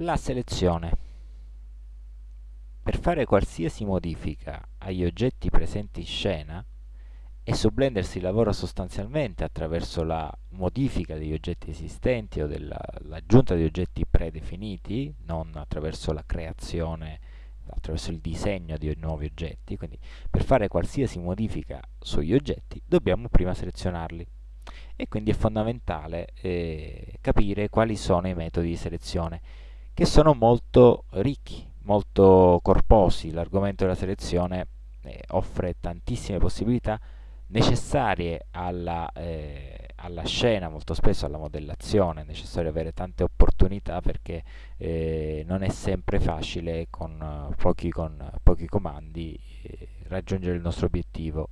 La selezione. Per fare qualsiasi modifica agli oggetti presenti in scena, e su Blender si lavora sostanzialmente attraverso la modifica degli oggetti esistenti o l'aggiunta di oggetti predefiniti, non attraverso la creazione, attraverso il disegno di nuovi oggetti, quindi per fare qualsiasi modifica sugli oggetti dobbiamo prima selezionarli e quindi è fondamentale eh, capire quali sono i metodi di selezione che sono molto ricchi, molto corposi. L'argomento della selezione eh, offre tantissime possibilità necessarie alla, eh, alla, scena, molto spesso alla modellazione, è necessario avere tante opportunità perché eh, non è sempre facile con pochi, con pochi comandi eh, raggiungere il nostro obiettivo.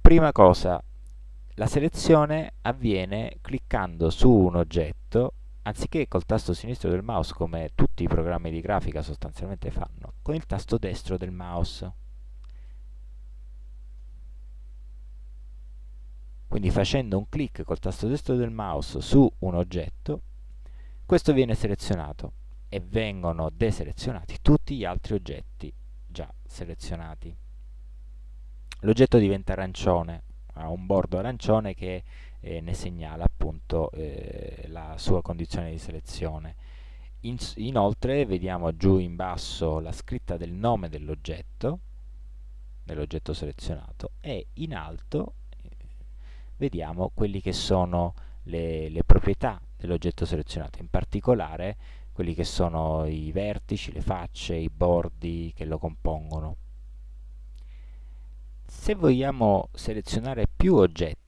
Prima cosa, la selezione avviene cliccando su un oggetto, anziché col tasto sinistro del mouse come tutti i programmi di grafica sostanzialmente fanno, con il tasto destro del mouse. Quindi facendo un clic col tasto destro del mouse su un oggetto, questo viene selezionato e vengono deselezionati tutti gli altri oggetti già selezionati. L'oggetto diventa arancione ha un bordo arancione che eh, ne segnala appunto eh, la sua condizione di selezione. In, inoltre vediamo giù in basso la scritta del nome dell'oggetto, dell'oggetto selezionato, e in alto eh, vediamo quelli che sono le, le proprietà dell'oggetto selezionato, in particolare quelli che sono i vertici, le facce, i bordi che lo compongono. Se vogliamo selezionare più oggetti,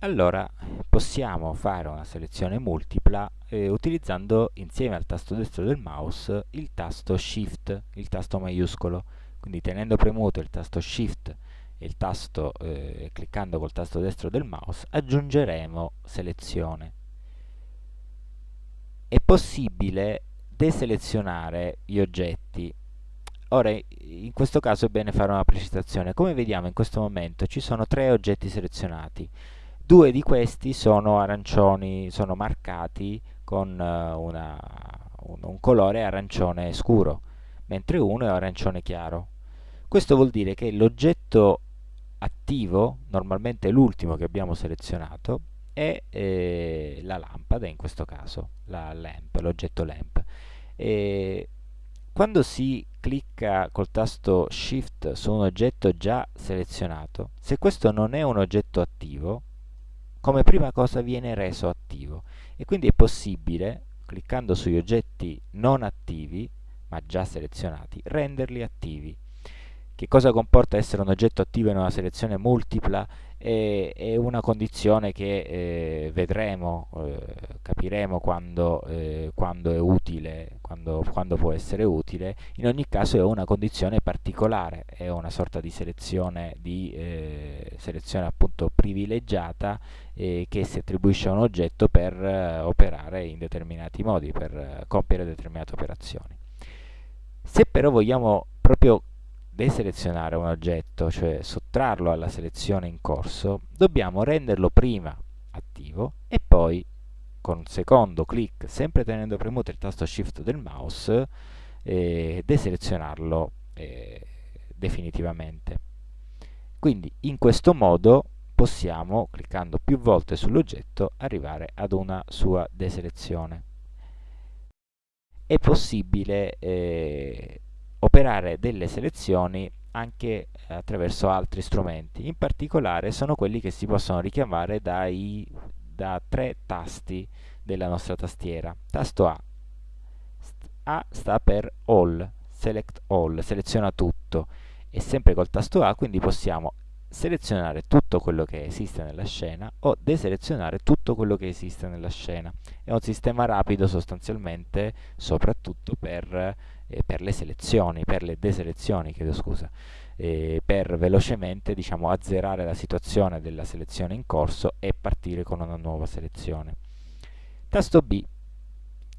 allora possiamo fare una selezione multipla eh, utilizzando insieme al tasto destro del mouse il tasto Shift, il tasto maiuscolo. Quindi tenendo premuto il tasto Shift e il tasto, eh, cliccando col tasto destro del mouse, aggiungeremo selezione. È possibile deselezionare gli oggetti Ora, in questo caso è bene fare una precisazione. Come vediamo in questo momento ci sono tre oggetti selezionati. Due di questi sono arancioni, sono marcati con uh, una, un, un colore arancione scuro, mentre uno è arancione chiaro. Questo vuol dire che l'oggetto attivo, normalmente l'ultimo che abbiamo selezionato, è eh, la lampada, in questo caso, l'oggetto lamp. E quando si clicca col tasto Shift su un oggetto già selezionato, se questo non è un oggetto attivo, come prima cosa viene reso attivo e quindi è possibile, cliccando sugli oggetti non attivi, ma già selezionati, renderli attivi. Che cosa comporta essere un oggetto attivo in una selezione multipla? È, è una condizione che eh, vedremo, eh, capiremo quando, eh, quando, è utile, quando, quando, può essere utile. In ogni caso è una condizione particolare, è una sorta di selezione, di, eh, selezione appunto privilegiata eh, che si attribuisce a un oggetto per eh, operare in determinati modi, per compiere determinate operazioni. Se però vogliamo proprio deselezionare un oggetto, cioè sottrarlo alla selezione in corso, dobbiamo renderlo prima attivo e poi con un secondo clic, sempre tenendo premuto il tasto shift del mouse, eh, deselezionarlo eh, definitivamente. Quindi in questo modo possiamo, cliccando più volte sull'oggetto, arrivare ad una sua deselezione. È possibile eh, operare delle selezioni anche attraverso altri strumenti, in particolare sono quelli che si possono richiamare dai, da tre tasti della nostra tastiera. Tasto A. A sta per All, Select All, seleziona tutto e sempre col tasto A quindi possiamo selezionare tutto quello che esiste nella scena o deselezionare tutto quello che esiste nella scena. È un sistema rapido sostanzialmente, soprattutto per eh, per le selezioni, per le deselezioni, chiedo scusa, eh, per velocemente diciamo, azzerare la situazione della selezione in corso e partire con una nuova selezione. Tasto B.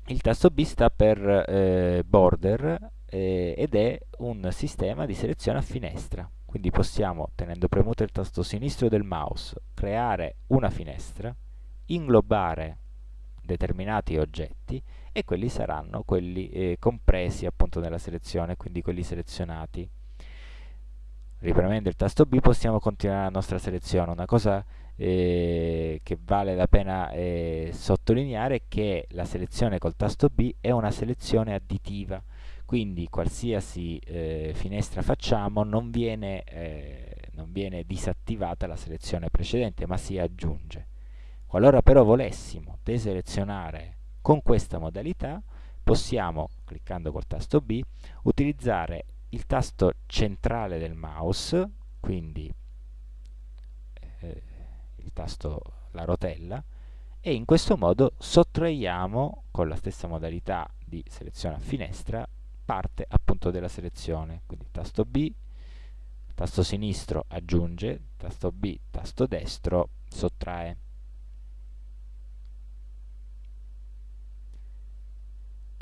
Il tasto B sta per eh, border eh, ed è un sistema di selezione a finestra. Quindi possiamo, tenendo premuto il tasto sinistro del mouse, creare una finestra, inglobare determinati oggetti e quelli saranno quelli eh, compresi appunto nella selezione, quindi quelli selezionati. Ripremendo il tasto B possiamo continuare la nostra selezione. Una cosa eh, che vale la pena eh, sottolineare è che la selezione col tasto B è una selezione additiva, quindi qualsiasi eh, finestra facciamo non viene, eh, non viene disattivata la selezione precedente, ma si aggiunge. Qualora però volessimo deselezionare con questa modalità, possiamo, cliccando col tasto B, utilizzare il tasto centrale del mouse, quindi eh, il tasto la rotella, e in questo modo sottraiamo con la stessa modalità di selezione a finestra parte appunto della selezione, quindi tasto B, tasto sinistro aggiunge, tasto B, tasto destro sottrae.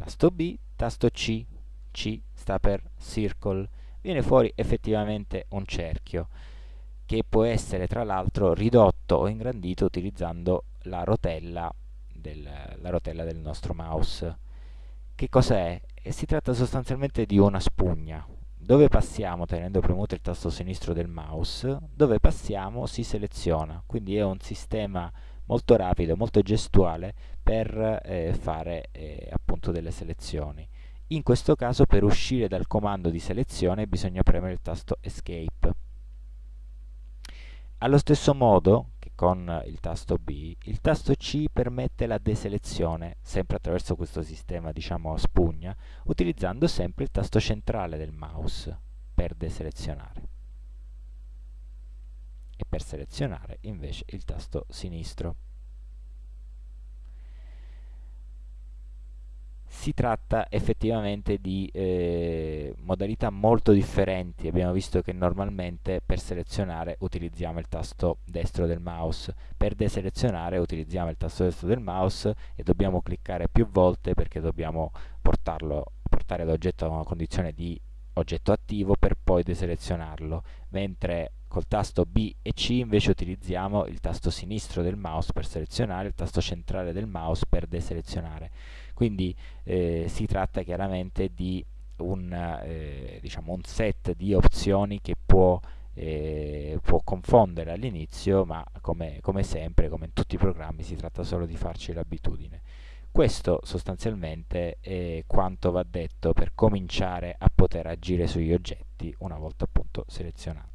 Tasto B, tasto C, C sta per circle, viene fuori effettivamente un cerchio che può essere tra l'altro ridotto o ingrandito utilizzando la rotella del, la rotella del nostro mouse. Che cos'è? Eh, si tratta sostanzialmente di una spugna. Dove passiamo tenendo premuto il tasto sinistro del mouse, dove passiamo si seleziona, quindi è un sistema molto rapido, molto gestuale per eh, fare eh, appunto delle selezioni. In questo caso per uscire dal comando di selezione bisogna premere il tasto Escape. Allo stesso modo che con il tasto B, il tasto C permette la deselezione, sempre attraverso questo sistema diciamo a spugna, utilizzando sempre il tasto centrale del mouse per deselezionare e per selezionare invece il tasto sinistro. Si tratta effettivamente di eh, modalità molto differenti, abbiamo visto che normalmente per selezionare utilizziamo il tasto destro del mouse, per deselezionare utilizziamo il tasto destro del mouse e dobbiamo cliccare più volte perché dobbiamo portarlo, portare l'oggetto a una condizione di oggetto attivo per poi deselezionarlo, mentre col tasto B e C invece utilizziamo il tasto sinistro del mouse per selezionare, il tasto centrale del mouse per deselezionare. Quindi eh, si tratta chiaramente di un, eh, diciamo un, set di opzioni che può, eh, può confondere all'inizio, ma come, come sempre, come in tutti i programmi, si tratta solo di farci l'abitudine. Questo sostanzialmente è quanto va detto per cominciare a poter agire sugli oggetti una volta appunto selezionati.